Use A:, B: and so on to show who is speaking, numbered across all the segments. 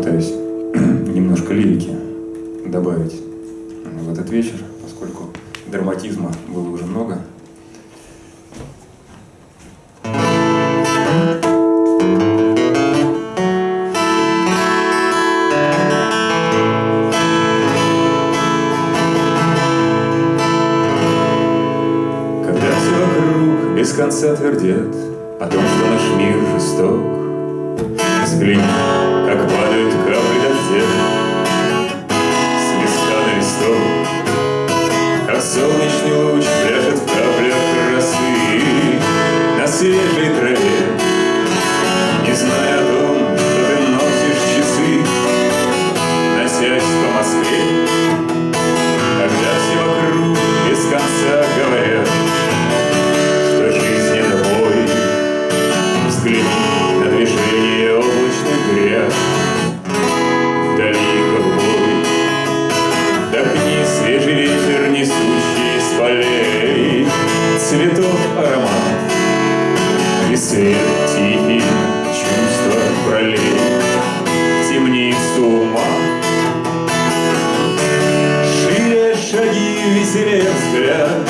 A: попытаюсь немножко лирики добавить в этот вечер, поскольку драматизма было уже много. Когда все вокруг без конца твердят как свет тихий чувства пролей Темницу ума. Шире шаги, веселее взгляд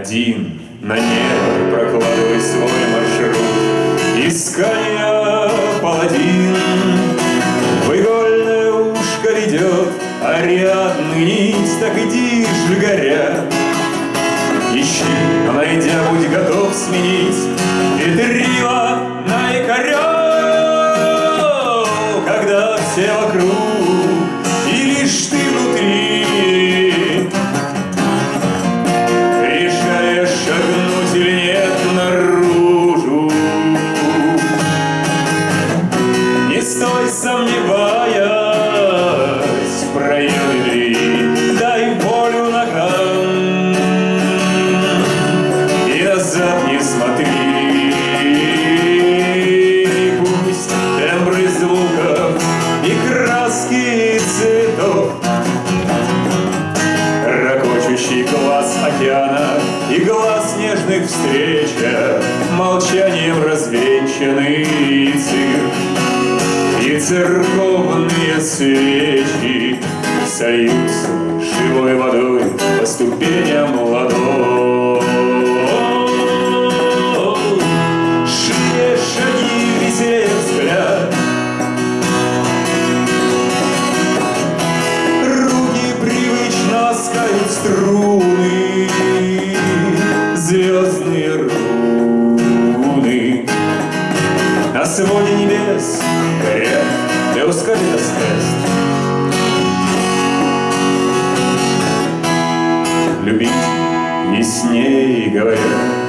A: один на небо прокладывай свой маршрут. Искания паладин в игольное ушко ведет Ариадны нить, так иди ж горя. Ищи, но найдя, будь готов сменить Ветрила на якорек, церковные свечи Сольются живой водой по ступеням ладонь. Эускалитас тест. Любить яснее говорят.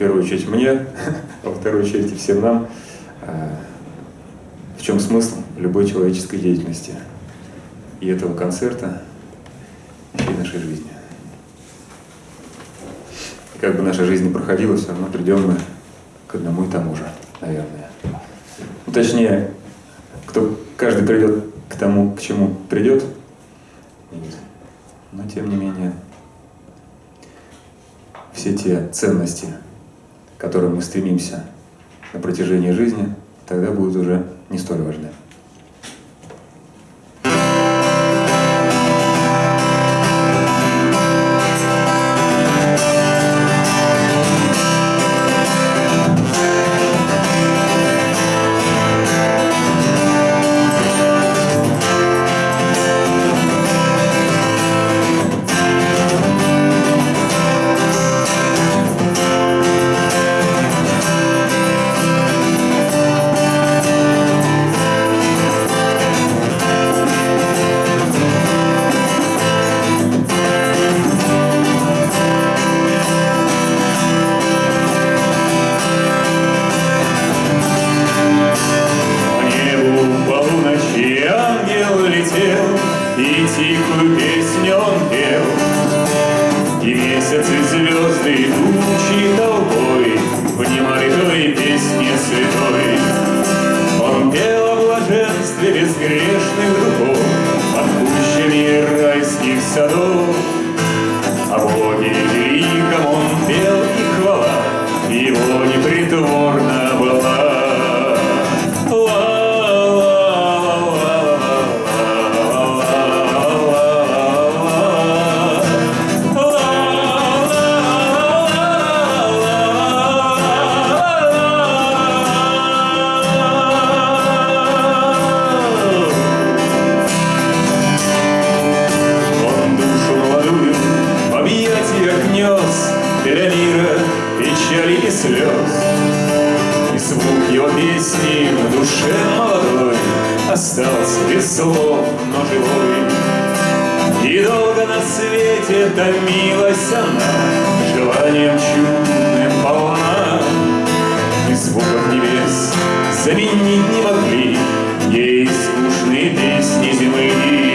A: Первую очередь мне, а во вторую очередь и всем нам, э, в чем смысл любой человеческой деятельности и этого концерта, и нашей жизни. И как бы наша жизнь ни проходила, все равно придем мы к одному и тому же, наверное. Ну, точнее, кто каждый придет к тому, к чему придет. Но тем не менее, все те ценности, которым мы стремимся на протяжении жизни, тогда будут уже не столь важны. остался без слов, но живой. И долго на свете томилась она, желанием чудным полна. И звуков небес заменить не могли ей скучные песни зимы.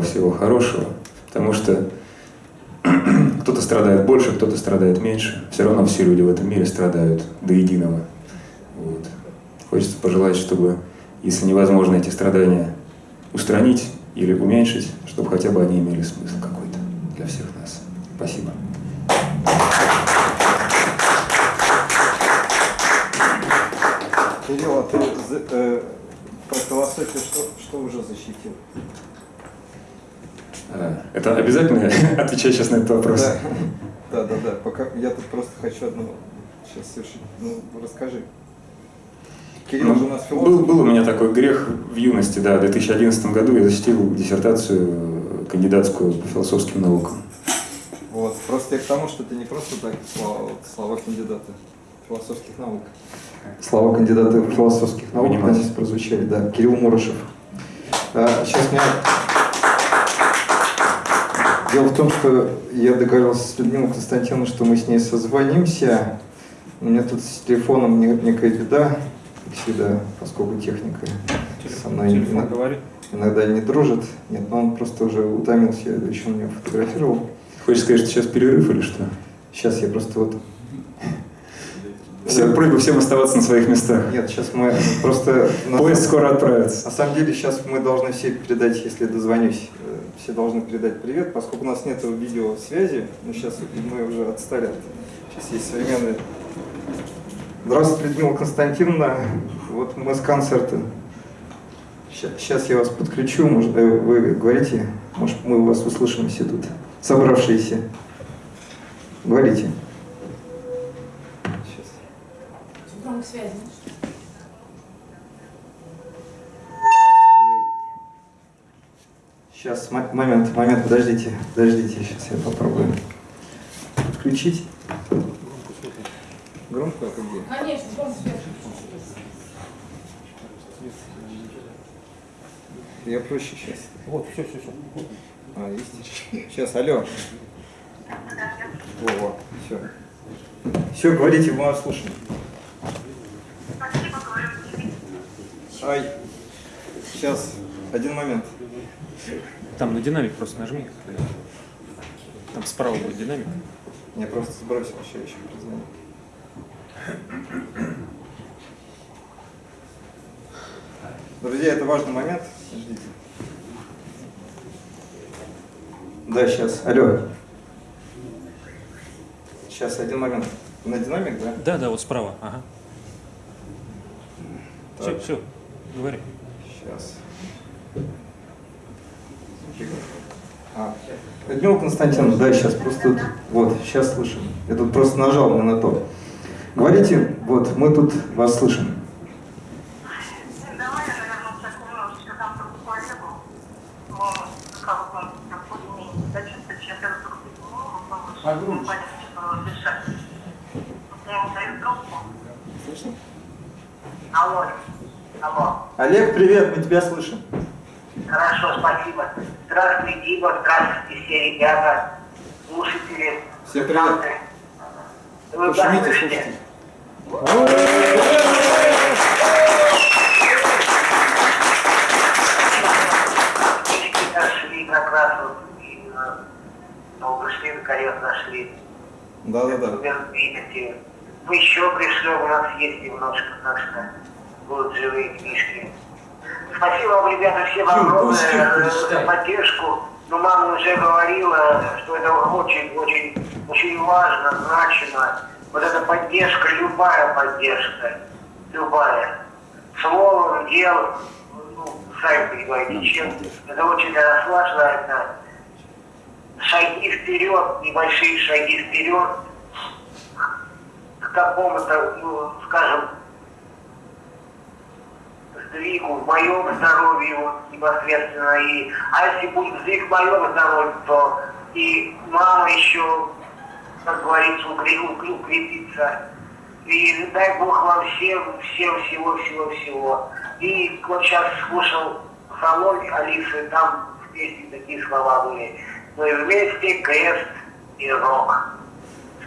A: Всего хорошего, потому что кто-то страдает больше, кто-то страдает меньше. Все равно все люди в этом мире страдают до единого. Вот. Хочется пожелать, чтобы, если невозможно эти страдания устранить или уменьшить, чтобы хотя бы они имели смысл какой-то для всех нас. Спасибо.
B: Ты э, про философию что, что уже защитил?
A: Это обязательно отвечать сейчас на этот вопрос?
B: Да, да, да. да. Пока я тут просто хочу одно сейчас совершить. Ну, расскажи.
A: Кирилл ну, у нас философ. Был, был у меня такой грех в юности, да. В 2011 году я защитил диссертацию э, кандидатскую по философским наукам.
B: Вот, просто я к тому, что ты не просто так слова, слова кандидата философских наук. Слова кандидата философских наук здесь прозвучали, да. Кирилл Мурашев. А, сейчас меня Дело в том, что я договорился с Людмилой Константиновной, что мы с ней созвонимся. У меня тут с телефоном некая беда. перенести, да, поскольку техника со мной иногда,
C: говорит.
B: иногда не дружит. Нет, но он просто уже утомился, я еще на него фотографировал.
A: Хочешь сказать, что сейчас перерыв или что?
B: Сейчас я просто вот...
A: Все, просьба всем оставаться на своих местах.
B: Нет, сейчас мы просто...
A: Поезд скоро отправится.
B: На самом деле сейчас мы должны все передать, если дозвонюсь, э, все должны передать привет, поскольку у нас нет видеосвязи, но сейчас мы уже отстали. от- Сейчас есть современные. Здравствуйте, Людмила Константиновна. Вот мы с концерта. Сейчас я вас подключу, может, э, вы говорите, может, мы вас услышим все тут, собравшиеся. Говорите.
D: Связи.
B: Сейчас, мо- момент, момент, подождите, подождите, сейчас я попробую подключить. Громко, а где?
D: Конечно, громко.
B: Я проще сейчас.
C: Вот, все, все, все.
B: А, есть? Сейчас, алло. Во, во, все. Все, говорите, мы вас слушаем. Ай, сейчас, один момент.
C: Там на динамик просто нажми. Там справа будет динамик.
B: Я просто сбросил, еще еще позвоню. Друзья, это важный момент. Ждите. Да, сейчас. Алло. Сейчас, один момент. На динамик, да?
C: Да, да, вот справа. Ага. Все,
B: Так.
C: все. Говори.
B: Сейчас. А, Людмила Константиновна, да, сейчас просто тут, вот, сейчас слышим. Я тут просто нажал на то. Говорите, вот, мы тут вас слышим.
E: Давай я, наверное, так немножечко дам другу коллегу. Он, как он, как более-менее, да, чисто сейчас я вдруг
C: А
E: соединю, он понятно, что дышать. Я ему даю трубку.
B: Слышно?
E: Алло, алло.
B: Олег, привет, мы тебя слышим.
E: Хорошо, спасибо. Здравствуй, Дима, здравствуйте все ребята, слушатели.
B: Всем привет.
E: Вы
B: слушайте.
E: Мужики нашли как раз вот, и, ну, пришли, наконец нашли.
B: Да-да-да.
E: Примерно видите. Мы еще пришлем, у нас есть немножко, так что будут живые книжки. Спасибо вам, ребята, всем огромное за поддержку. Но мама уже говорила, что это очень-очень очень важно, значимо. Вот эта поддержка, любая поддержка, любая. Словом, делом, ну, сами понимаете, чем. Это очень для нас шаги вперед, небольшие шаги вперед к какому-то, ну, скажем, сдвигу в моем здоровье вот, непосредственно. И, а если будет сдвиг в моем здоровье, то и мама еще, как говорится, укре- укре- укрепится. И дай Бог вам всем, всем всего-всего-всего. И вот сейчас слушал салон Алисы, там в песне такие слова были. Мы вместе крест и рок.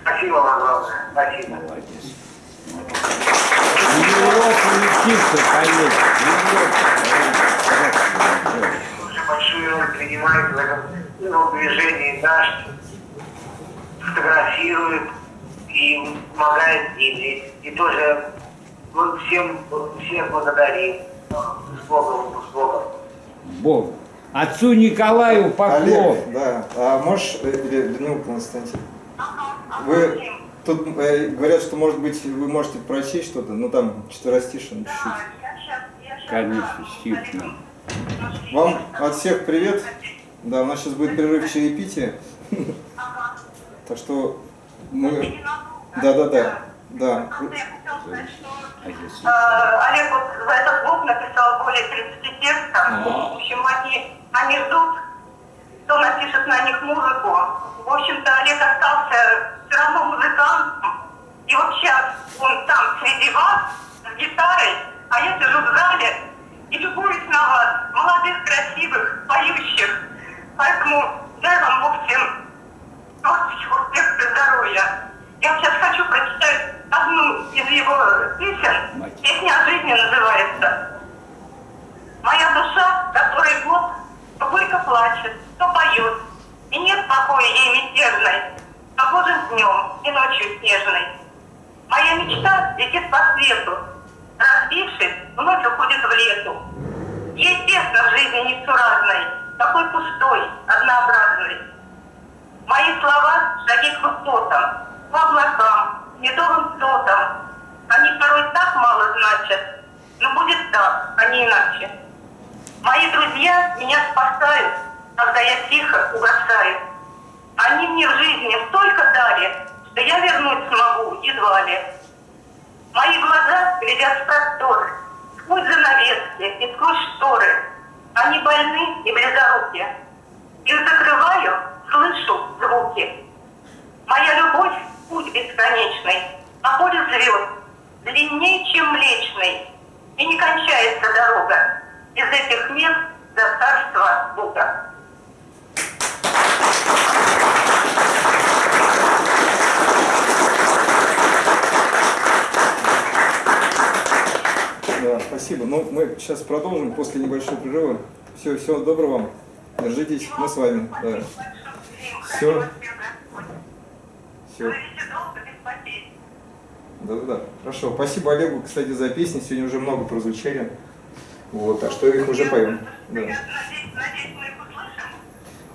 E: Спасибо вам огромное. Спасибо. Уже большую роль принимает в этом ну, движении наш, фотографирует и помогает Диме. И тоже ну, всем, всем благодарим. С Богом, с Богом.
F: Бог. Отцу Николаю поклон.
B: Олег, да. А можешь, э, Людмила Константин, вы тут э, говорят, что, может быть, вы можете прочесть что-то, ну там четверостишин чуть-чуть.
F: Конечно, стихно.
B: Вам от всех привет. Да, у нас сейчас будет перерыв чаепития. Так что мы... Да, да, да. Да.
F: А если
E: Э, Олег вот в этот блог написал более 30 текстов. В общем, они, они ждут, кто напишет на них музыку. В общем-то, Олег остался все равно музыкантом. И вот сейчас он там среди вас с гитарой, а я сижу в зале и любуюсь на вас, молодых, красивых, поющих. Поэтому дай вам Бог всем творческих успехов и здоровья. Я сейчас хочу прочитать
G: одну из его песен. Песня о жизни называется. Моя душа, которой год, то горько плачет, то поет. И нет покоя ей мятежной, погожим днем и ночью снежной. Моя мечта летит по свету, разбившись, вновь уходит в лету. Ей тесно в жизни несуразной, такой пустой, однообразной. Мои слова – шаги к высотам, по облакам, медовым сотам. Они порой так мало значат, но будет так, а не иначе. Мои друзья меня спасают, когда я тихо угасаю. Они мне в жизни столько дали, что я вернуть смогу едва ли. Мои глаза глядят в простор, сквозь занавески и сквозь шторы. Они больны и близоруки. Их закрываю, слышу звуки. Моя любовь – путь бесконечный, а поле звезд длиннее, чем Млечный. И не кончается дорога из этих мест до царства Бога.
B: Да, спасибо. Ну, мы сейчас продолжим после небольшого перерыва. Все, всего доброго вам. Держитесь, мы с вами. Да. Все.
G: Долго, без потерь.
B: Да-да-да. Хорошо. Спасибо Олегу, кстати, за песни. Сегодня уже много прозвучали. Вот, так что их уже поем. Да.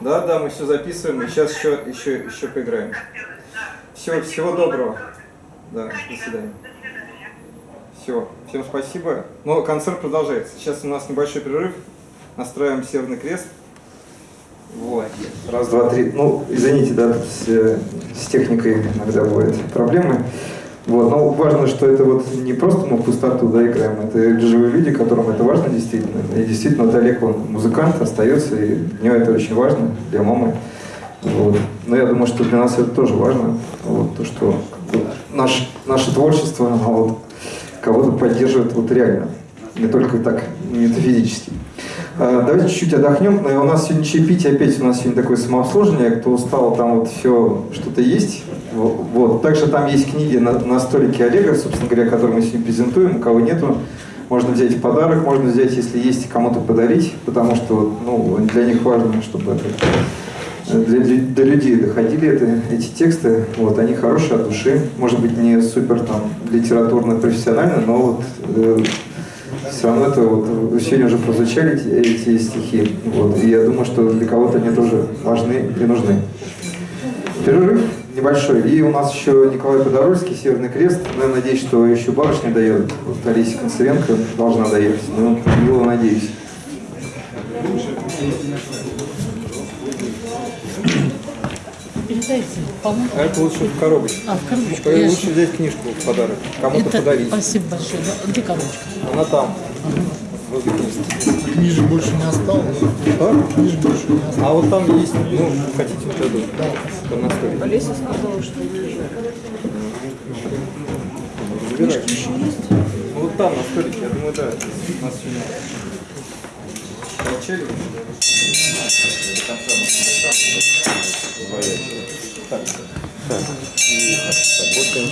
B: Да, да, мы все записываем, и сейчас еще, еще, еще поиграем. Все, всего доброго. Да. До свидания. Все, всем спасибо. Но концерт продолжается. Сейчас у нас небольшой перерыв. Настраиваем Северный Крест. Вот. Раз, два, три. Ну, извините, да, с, с техникой иногда бывают проблемы. Вот, но важно, что это вот не просто мы в пустоту да, играем, это живые люди, которым это важно действительно. И действительно, вот Олег, он музыкант, остается, и для него это очень важно, для мамы. Вот. Но я думаю, что для нас это тоже важно, вот, то, что наш, наше творчество, оно вот кого-то поддерживает вот реально, не только так метафизически. А, Давайте чуть-чуть отдохнем. Э, У нас сегодня чаепитие, опять у нас сегодня такое самообслуживание. Кто устал, там вот все что-то есть. Во- Вот. Также там есть книги на, на столике Олега, собственно говоря, которые мы сегодня презентуем. У кого нету, можно взять в подарок, можно взять, если есть, кому-то подарить, потому что ну, для них важно, чтобы это, для, для- до людей доходили это, эти тексты. Вот, они хорошие от души. Может быть, не супер там литературно профессионально, но вот э, все равно это вот сегодня уже прозвучали эти, эти стихи. Вот, и я думаю, что для кого-то они тоже важны и нужны. Перерыв небольшой. И у нас еще Николай Подорожский, Северный Крест. Ну, я надеюсь, что еще барышня доедет. Вот Олеся Концевенко должна доехать. Ну, мило надеюсь.
H: Передайте, по-моему.
B: А это лучше в коробочку.
H: А, в коробочку. Я
B: Лучше взять книжку в подарок. Кому-то
H: Это-
B: подарить.
H: Спасибо большое. Да, Где коробочка?
B: Она там. книжки.
I: Книжек больше не осталось.
B: А?
I: Книжек больше не осталось.
B: А вот там есть, ну, хотите, вот эту, там на столике.
H: Олеся сказала, что
B: Забирайте. Ну вот там, на столике, я думаю, да. У нас сегодня получали. До конца у нас не осталось. Так. Так. И работаем.